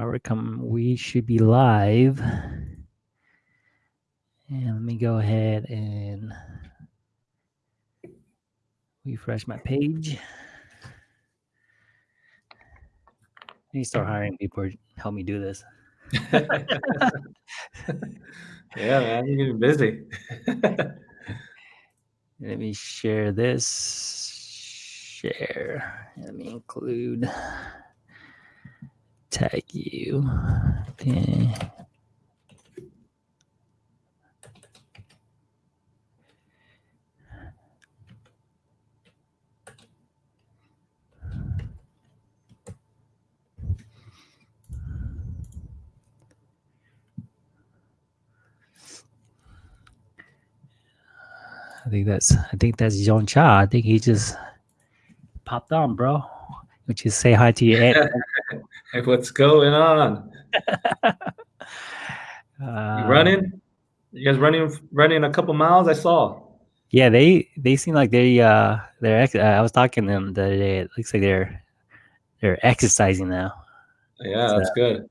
All right, come. We should be live. And let me go ahead and refresh my page. I need to start hiring people to help me do this. Yeah, man, you're getting busy. Let me share this. Share. Let me include. Tag you. Okay. I think that's I think that's John Cha. I think he just popped on, bro. Would you say hi to your aunt? Hey, what's going on? Uh, You running? You guys running running a couple miles? I saw. Yeah, they they seem like they uh they're ex- uh, I was talking to them the other day. It looks like they're they're exercising now. Yeah, So- that's good.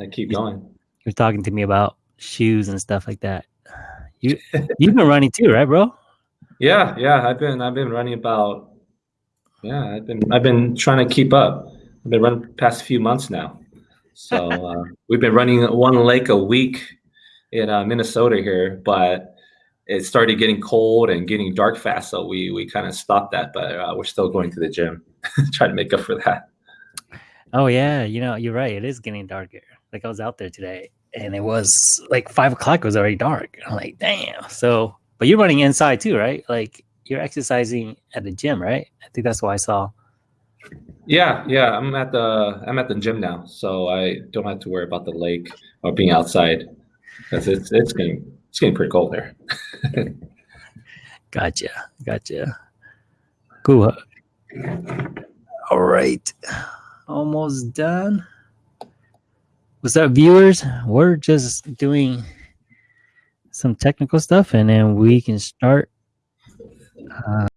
I keep going. You're talking to me about shoes and stuff like that. You you've been running too, right, bro? Yeah, yeah. I've been I've been running about. Yeah, I've been I've been trying to keep up. I've been running past few months now. So uh, we've been running one lake a week in uh, Minnesota here, but it started getting cold and getting dark fast, so we we kind of stopped that. But uh, we're still going to the gym, trying to make up for that. Oh yeah, you know you're right. It is getting darker. Like I was out there today, and it was like five o'clock. It was already dark. I'm like, damn. So, but you're running inside too, right? Like you're exercising at the gym, right? I think that's what I saw. Yeah, yeah. I'm at the I'm at the gym now, so I don't have to worry about the lake or being outside because it's it's getting it's getting pretty cold there. Gotcha. Gotcha. Cool. All right. Almost done. What's up, viewers? We're just doing some technical stuff and then we can start. Uh,